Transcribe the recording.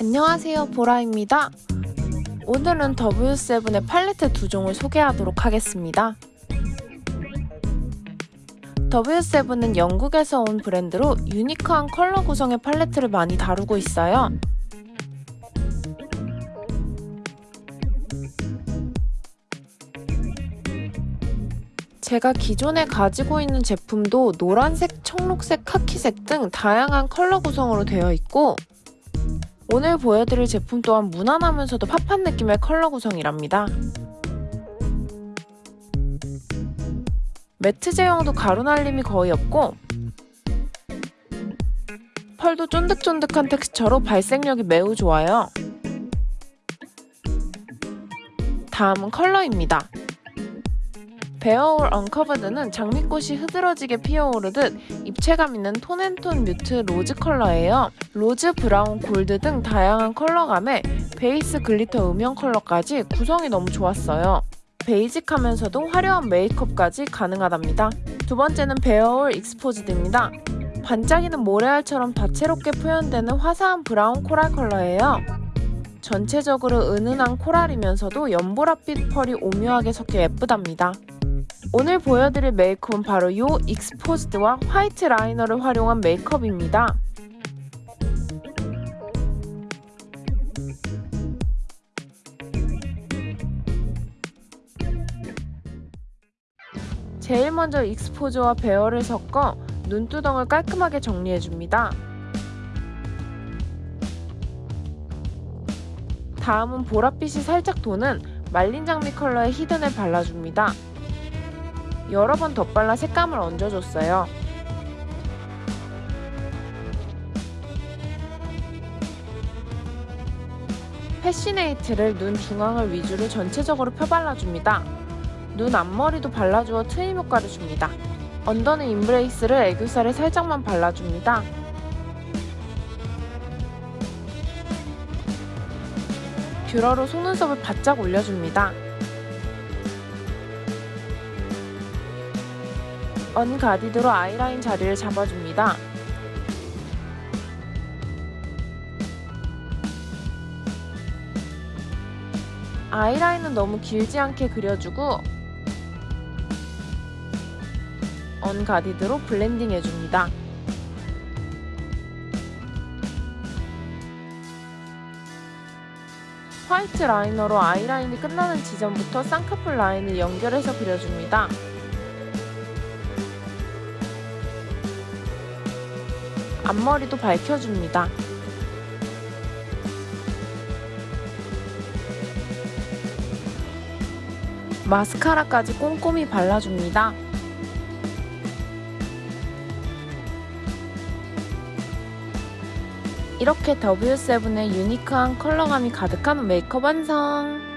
안녕하세요 보라입니다. 오늘은 W7의 팔레트 두 종을 소개하도록 하겠습니다. W7은 영국에서 온 브랜드로 유니크한 컬러 구성의 팔레트를 많이 다루고 있어요. 제가 기존에 가지고 있는 제품도 노란색, 청록색, 카키색 등 다양한 컬러 구성으로 되어 있고 오늘 보여드릴 제품 또한 무난하면서도 팝한 느낌의 컬러 구성이랍니다. 매트 제형도 가루 날림이 거의 없고 펄도 쫀득쫀득한 텍스처로 발색력이 매우 좋아요. 다음은 컬러입니다. 베어올 언커버드는 장미꽃이 흐드러지게 피어오르듯 입체감 있는 톤앤톤 mute rose 컬러예요. rose, 브라운, 골드 등 다양한 컬러감에 베이스 glitter 음영 컬러까지 구성이 너무 좋았어요. 베이직하면서도 화려한 메이크업까지 가능하답니다. 두 번째는 Bare All Exposed입니다. 반짝이는 모래알처럼 다채롭게 표현되는 화사한 브라운 코랄 컬러예요. 전체적으로 은은한 코랄이면서도 연보라빛 펄이 오묘하게 섞여 예쁘답니다. 오늘 보여드릴 메이크업은 바로 이 익스포즈드와 화이트 라이너를 활용한 메이크업입니다. 제일 먼저 익스포즈와 베어를 섞어 눈두덩을 깔끔하게 정리해줍니다. 다음은 보랏빛이 살짝 도는 말린 장미 컬러의 Hidden을 발라줍니다. 여러 번 덧발라 색감을 얹어줬어요. Fascinate를 눈 중앙을 위주로 전체적으로 펴발라줍니다. 눈 앞머리도 발라주어 트임 효과를 줍니다. 언더는 Embrace를 애교살에 살짝만 발라줍니다. 뷰러로 속눈썹을 바짝 올려줍니다. Unguarded로 아이라인 자리를 잡아줍니다. 아이라인은 너무 길지 않게 그려주고 Unguarded로 블렌딩 해줍니다. 화이트 라이너로 아이라인이 끝나는 지점부터 쌍꺼풀 라인을 연결해서 그려줍니다. 앞머리도 밝혀줍니다. 마스카라까지 꼼꼼히 발라줍니다. 이렇게 W7의 유니크한 컬러감이 가득한 메이크업 완성!